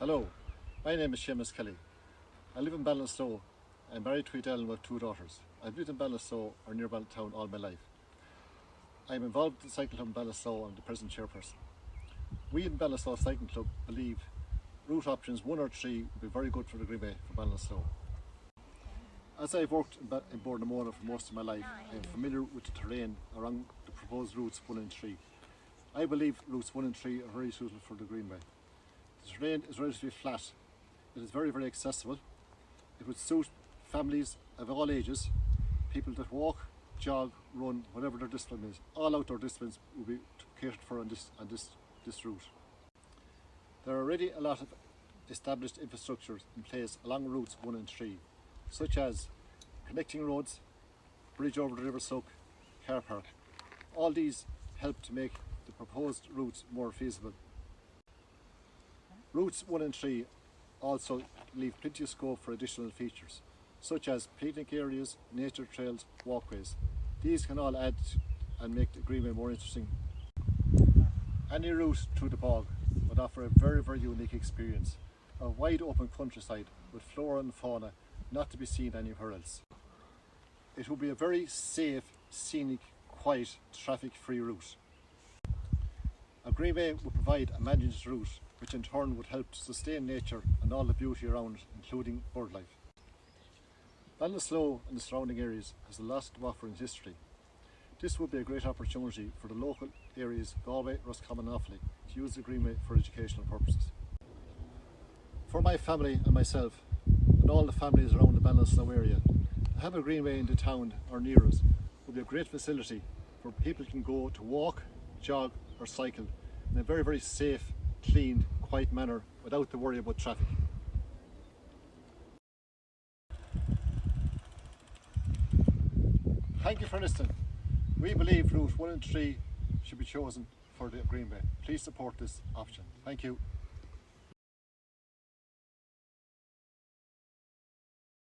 Hello, my name is Seamus Kelly. I live in Ballinasloe. I'm married to Eden have two daughters. I've lived in Ballinasloe or near Town all my life. I'm involved in the Cycle Club in Ballinasloe. I'm the present chairperson. We in Ballinasloe Cycling Club believe route options one or three would be very good for the Greenway for Ballinasloe. As I've worked in, ba- in Bord na Móna for most of my life, I'm familiar with the terrain around the proposed routes 1 and 3. I believe routes 1 and 3 are very suitable for the Greenway. Terrain is relatively flat. It is very, very accessible. It would suit families of all ages, people that walk, jog, run, whatever their discipline is. All outdoor disciplines will be catered for on this, on this, this route. There are already a lot of established infrastructure in place along routes 1 and 3, such as connecting roads, bridge over the River Suck, car park. All these help to make the proposed routes more feasible. Routes 1 and 3 also leave plenty of scope for additional features, such as picnic areas, nature trails, walkways. These can all add and make the Greenway more interesting. Any route through the bog would offer a very, very unique experience. A wide open countryside with flora and fauna not to be seen anywhere else. It would be a very safe, scenic, quiet, traffic-free route. A greenway would provide a managed route which in turn would help to sustain nature and all the beauty around including bird life. Ballinasloe and the surrounding areas has a lot to offer in history. This would be a great opportunity for the local areas Galway, Roscommon and Offaly to use the Greenway for educational purposes. For my family and myself, and all the families around the Ballinasloe area, to have a Greenway in the town or near us would be a great facility where people can go to walk, jog or cycle in a very, very safe, clean, quiet manner without the worry about traffic. Thank you for listening. We believe route 1 and 3 should be chosen for the Greenway. Please support this option. Thank you.